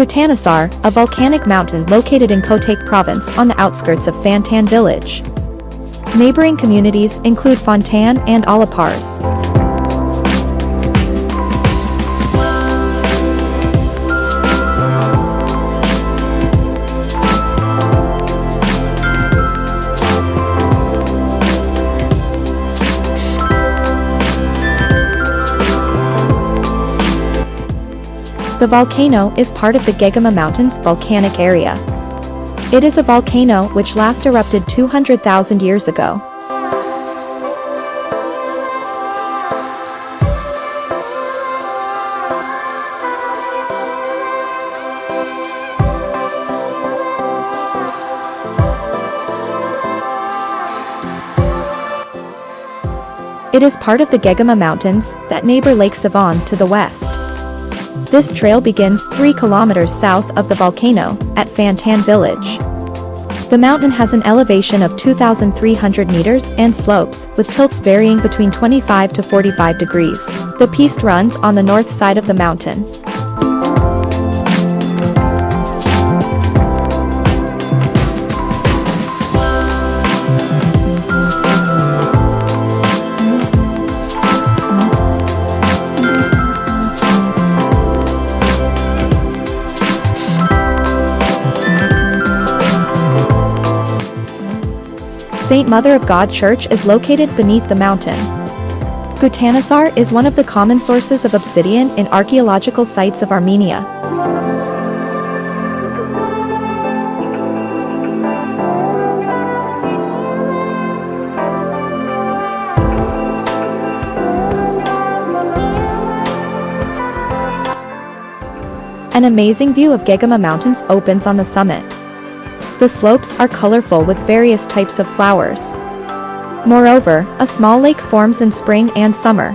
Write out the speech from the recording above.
Gutanasar, a volcanic mountain located in Kotayk province on the outskirts of Fantan village. Neighboring communities include Fontan and Alapars. The volcano is part of the Geghama Mountains volcanic area. It is a volcano which last erupted 200,000 years ago. It is part of the Geghama Mountains that neighbor Lake Sevan to the west. This trail begins 3 kilometers south of the volcano, at Fantan village. The mountain has an elevation of 2,300 meters and slopes, with tilts varying between 25 to 45 degrees. The piste runs on the north side of the mountain. St. Mother of God Church is located beneath the mountain. Gutanasar is one of the common sources of obsidian in archaeological sites of Armenia. An amazing view of Geghama Mountains opens on the summit. The slopes are colorful with various types of flowers. Moreover, a small lake forms in spring and summer,